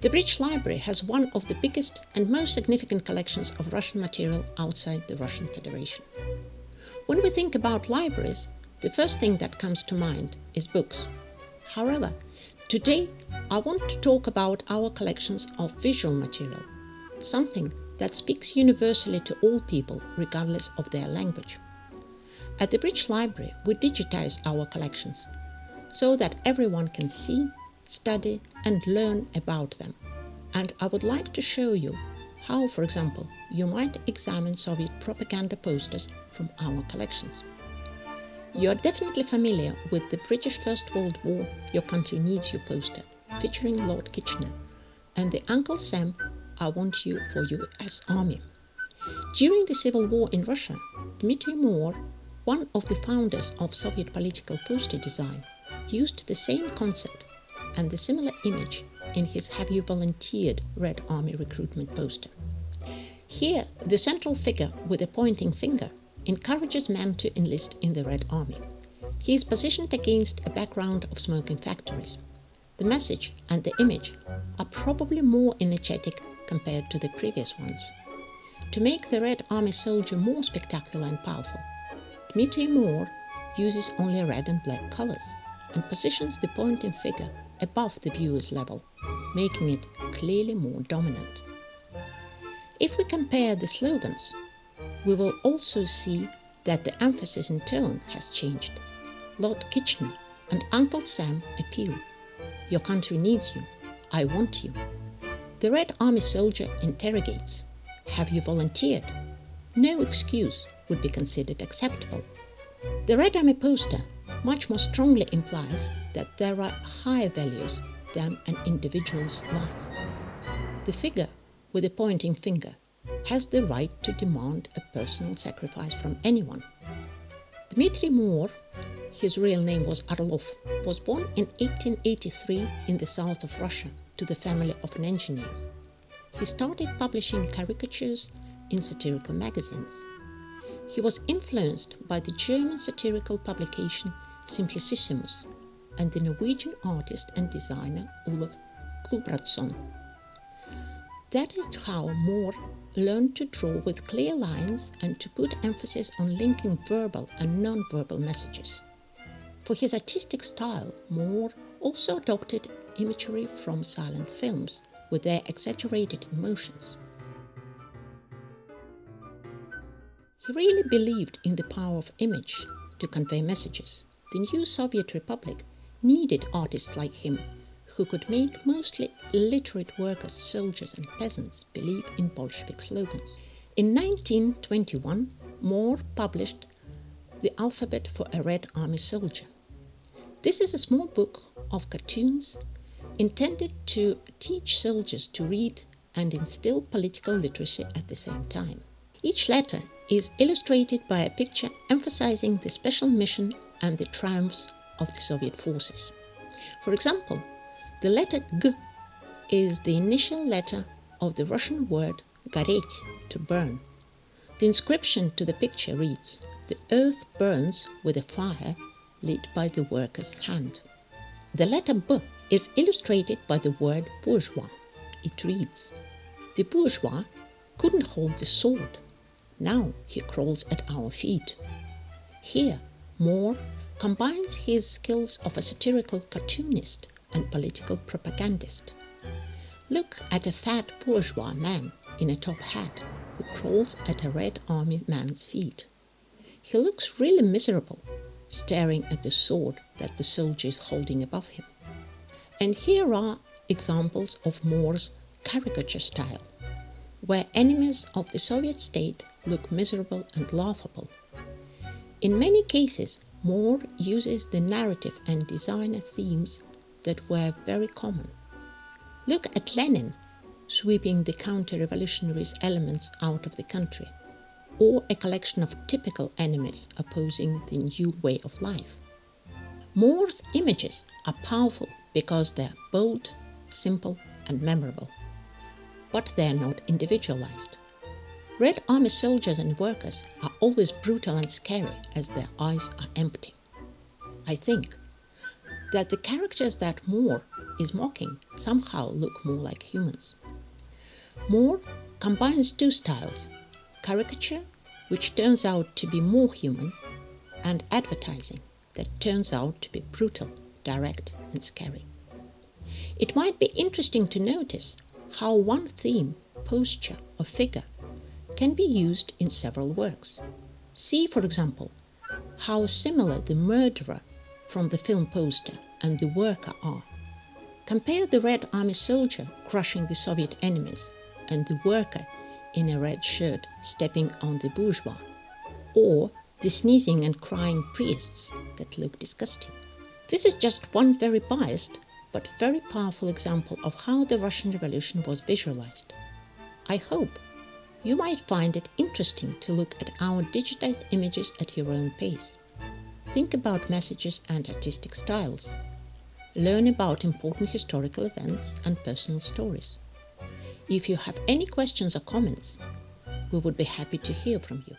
The British Library has one of the biggest and most significant collections of Russian material outside the Russian Federation. When we think about libraries, the first thing that comes to mind is books. However, today I want to talk about our collections of visual material, something that speaks universally to all people regardless of their language. At the British Library, we digitize our collections so that everyone can see, study and learn about them. And I would like to show you how, for example, you might examine Soviet propaganda posters from our collections. You are definitely familiar with the British First World War Your Country Needs You poster featuring Lord Kitchener and the Uncle Sam I Want You for US Army. During the Civil War in Russia, Dmitry Moor one of the founders of Soviet political poster design used the same concept and the similar image in his Have You Volunteered Red Army recruitment poster. Here, the central figure with a pointing finger encourages men to enlist in the Red Army. He is positioned against a background of smoking factories. The message and the image are probably more energetic compared to the previous ones. To make the Red Army soldier more spectacular and powerful, Dmitry Moor uses only red and black colors and positions the pointing figure above the viewer's level, making it clearly more dominant. If we compare the slogans, we will also see that the emphasis and tone has changed. Lord Kitchener and Uncle Sam appeal. Your country needs you. I want you. The Red Army soldier interrogates. Have you volunteered? No excuse would be considered acceptable. The Red Army poster much more strongly implies that there are higher values than an individual's life. The figure with the pointing finger has the right to demand a personal sacrifice from anyone. Dmitry Moor, his real name was Orlov, was born in 1883 in the south of Russia to the family of an engineer. He started publishing caricatures in satirical magazines. He was influenced by the German satirical publication Simplicissimus and the Norwegian artist and designer Olav Gulbransson. That is how Moor learned to draw with clear lines and to put emphasis on linking verbal and non-verbal messages. For his artistic style, Moor also adopted imagery from silent films with their exaggerated emotions. He really believed in the power of image to convey messages. The new Soviet Republic needed artists like him who could make mostly illiterate workers, soldiers and peasants believe in Bolshevik slogans. In 1921, Moor published The Alphabet for a Red Army Soldier. This is a small book of cartoons intended to teach soldiers to read and instill political literacy at the same time. Each letter is illustrated by a picture emphasizing the special mission and the triumphs of the Soviet forces. For example, the letter G is the initial letter of the Russian word goretь, to burn. The inscription to the picture reads, The earth burns with a fire lit by the worker's hand. The letter B is illustrated by the word bourgeois. It reads, The bourgeois couldn't hold the sword now he crawls at our feet. Here, Moor combines his skills of a satirical cartoonist and political propagandist. Look at a fat bourgeois man in a top hat who crawls at a Red Army man's feet. He looks really miserable, staring at the sword that the soldier is holding above him. And here are examples of Moor's caricature style where enemies of the Soviet state look miserable and laughable. In many cases, Moor uses the narrative and designer themes that were very common. Look at Lenin sweeping the counter-revolutionary elements out of the country, or a collection of typical enemies opposing the new way of life. Moor's images are powerful because they are bold, simple and memorable but they are not individualized. Red Army soldiers and workers are always brutal and scary as their eyes are empty. I think that the characters that Moor is mocking somehow look more like humans. Moor combines two styles caricature, which turns out to be more human, and advertising that turns out to be brutal, direct, and scary. It might be interesting to notice how one theme, posture, or figure can be used in several works. See, for example, how similar the murderer from the film poster and the worker are. Compare the Red Army soldier crushing the Soviet enemies and the worker in a red shirt stepping on the bourgeois, or the sneezing and crying priests that look disgusting. This is just one very biased but very powerful example of how the Russian Revolution was visualized. I hope you might find it interesting to look at our digitized images at your own pace. Think about messages and artistic styles. Learn about important historical events and personal stories. If you have any questions or comments, we would be happy to hear from you.